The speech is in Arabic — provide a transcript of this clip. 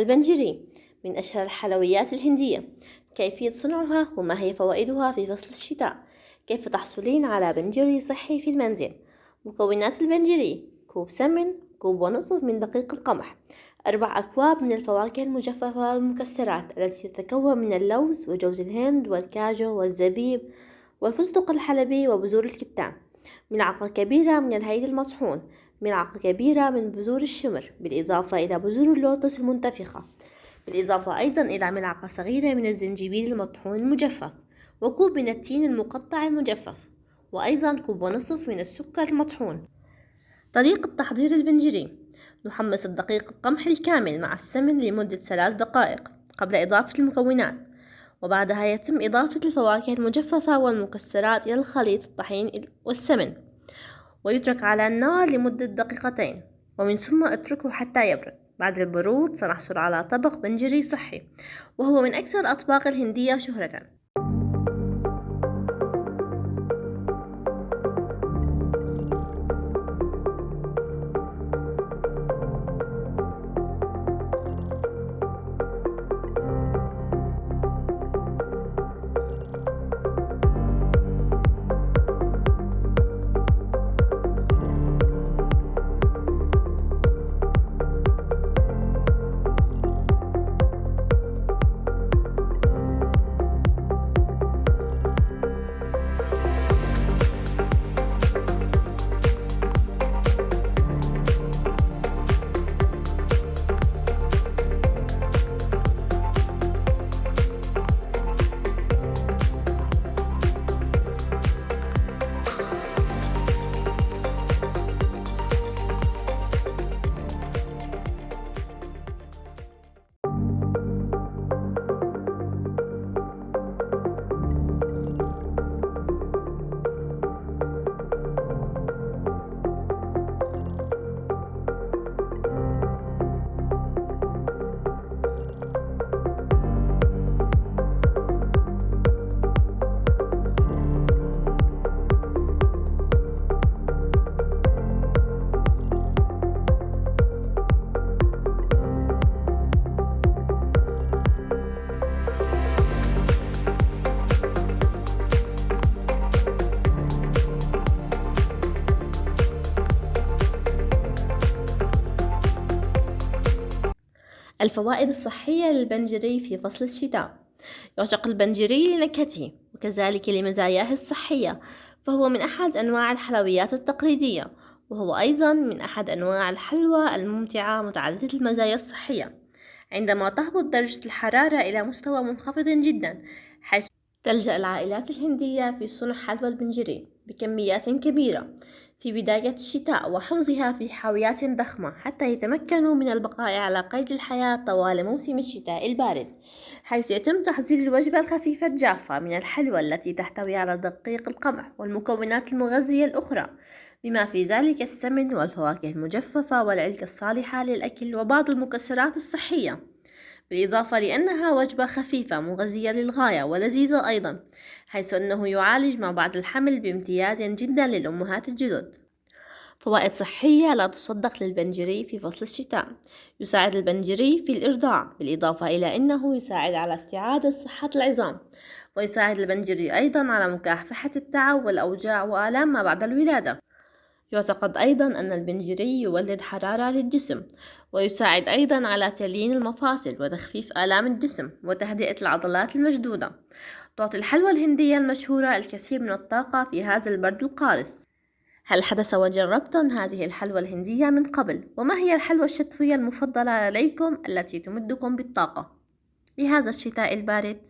البنجري من أشهر الحلويات الهندية. كيفية صنعها وما هي فوائدها في فصل الشتاء. كيف تحصلين على بنجري صحي في المنزل؟ مكونات البنجري كوب سمن كوب ونصف من دقيق القمح. أربع أكواب من الفواكه المجففة والمكسرات التي تتكون من اللوز وجوز الهند والكاجو والزبيب والفستق الحلبي وبذور الكتان ملعقة كبيرة من الهيل المطحون. ملعقة كبيرة من بذور الشمر بالإضافة إلى بذور اللوتس المنتفخة. بالإضافة أيضا إلى ملعقة صغيرة من الزنجبيل المطحون المجفف وكوب من التين المقطع المجفف وأيضا كوب ونصف من السكر المطحون. طريقة تحضير البنجري نحمص الدقيق القمح الكامل مع السمن لمدة ثلاث دقائق قبل إضافة المكونات وبعدها يتم إضافة الفواكه المجففة والمكسرات إلى الخليط الطحين والسمن. ويترك على النار لمدة دقيقتين ومن ثم اتركه حتى يبرد. بعد البرود سنحصل على طبق بنجري صحي وهو من أكثر الأطباق الهندية شهرة. الفوائد الصحية للبنجري في فصل الشتاء. يعشق البنجري لنكهته وكذلك لمزاياه الصحية فهو من أحد أنواع الحلويات التقليدية وهو أيضا من أحد أنواع الحلوى الممتعة متعددة المزايا الصحية. عندما تهبط درجة الحرارة إلى مستوى منخفض جدا حيث تلجأ العائلات الهندية في صنع حلوى البنجري بكميات كبيرة في بداية الشتاء وحفظها في حاويات ضخمة حتى يتمكنوا من البقاء على قيد الحياة طوال موسم الشتاء البارد حيث يتم تحضير الوجبة الخفيفة الجافة من الحلوى التي تحتوي على دقيق القمح والمكونات المغذية الأخرى بما في ذلك السمن والفواكه المجففة والعلكة الصالحة للأكل وبعض المكسرات الصحية. بالإضافة لأنها وجبة خفيفة مغذية للغاية ولذيذة أيضا حيث أنه يعالج ما بعد الحمل بامتياز جدا للأمهات الجدد. فوائد صحية لا تصدق للبنجري في فصل الشتاء. يساعد البنجري في الإرضاع بالإضافة إلى أنه يساعد على استعادة صحة العظام. ويساعد البنجري أيضا على مكافحة التعب والأوجاع وآلام ما بعد الولادة. يعتقد أيضا أن البنجري يولد حرارة للجسم ويساعد أيضا على تليين المفاصل وتخفيف آلام الجسم وتهدئة العضلات المشدودة تعطي الحلوى الهندية المشهورة الكثير من الطاقة في هذا البرد القارس هل حدث وجربتم هذه الحلوى الهندية من قبل؟ وما هي الحلوى الشتوية المفضلة لديكم التي تمدكم بالطاقة؟ لهذا الشتاء البارد